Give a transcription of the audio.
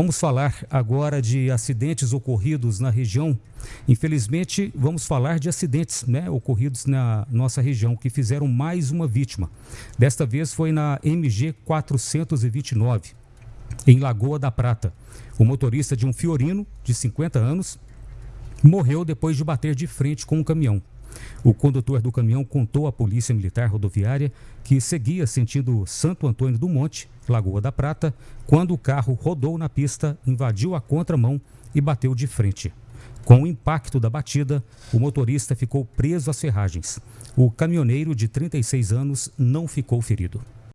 Vamos falar agora de acidentes ocorridos na região. Infelizmente, vamos falar de acidentes né, ocorridos na nossa região que fizeram mais uma vítima. Desta vez foi na MG 429, em Lagoa da Prata. O motorista de um Fiorino, de 50 anos, morreu depois de bater de frente com um caminhão. O condutor do caminhão contou à Polícia Militar Rodoviária que seguia sentido Santo Antônio do Monte, Lagoa da Prata, quando o carro rodou na pista, invadiu a contramão e bateu de frente. Com o impacto da batida, o motorista ficou preso às ferragens. O caminhoneiro de 36 anos não ficou ferido.